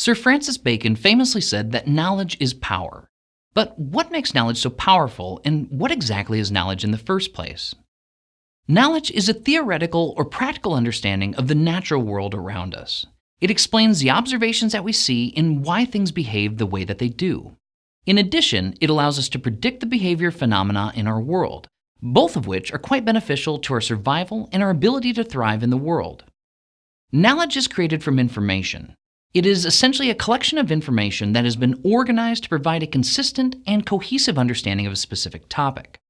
Sir Francis Bacon famously said that knowledge is power. But what makes knowledge so powerful, and what exactly is knowledge in the first place? Knowledge is a theoretical or practical understanding of the natural world around us. It explains the observations that we see and why things behave the way that they do. In addition, it allows us to predict the behavior phenomena in our world, both of which are quite beneficial to our survival and our ability to thrive in the world. Knowledge is created from information. It is essentially a collection of information that has been organized to provide a consistent and cohesive understanding of a specific topic.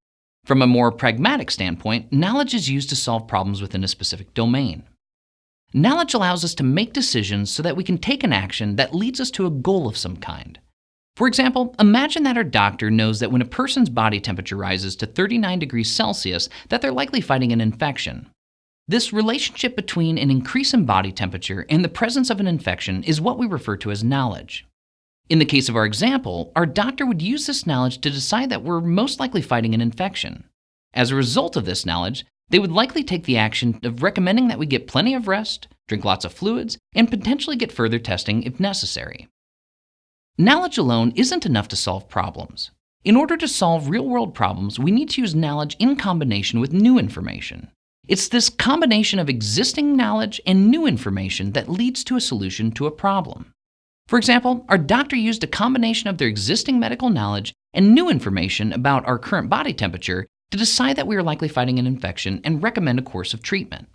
From a more pragmatic standpoint, knowledge is used to solve problems within a specific domain. Knowledge allows us to make decisions so that we can take an action that leads us to a goal of some kind. For example, imagine that our doctor knows that when a person's body temperature rises to 39 degrees Celsius, that they're likely fighting an infection. This relationship between an increase in body temperature and the presence of an infection is what we refer to as knowledge. In the case of our example, our doctor would use this knowledge to decide that we're most likely fighting an infection. As a result of this knowledge, they would likely take the action of recommending that we get plenty of rest, drink lots of fluids, and potentially get further testing if necessary. Knowledge alone isn't enough to solve problems. In order to solve real world problems, we need to use knowledge in combination with new information. It's this combination of existing knowledge and new information that leads to a solution to a problem. For example, our doctor used a combination of their existing medical knowledge and new information about our current body temperature to decide that we are likely fighting an infection and recommend a course of treatment.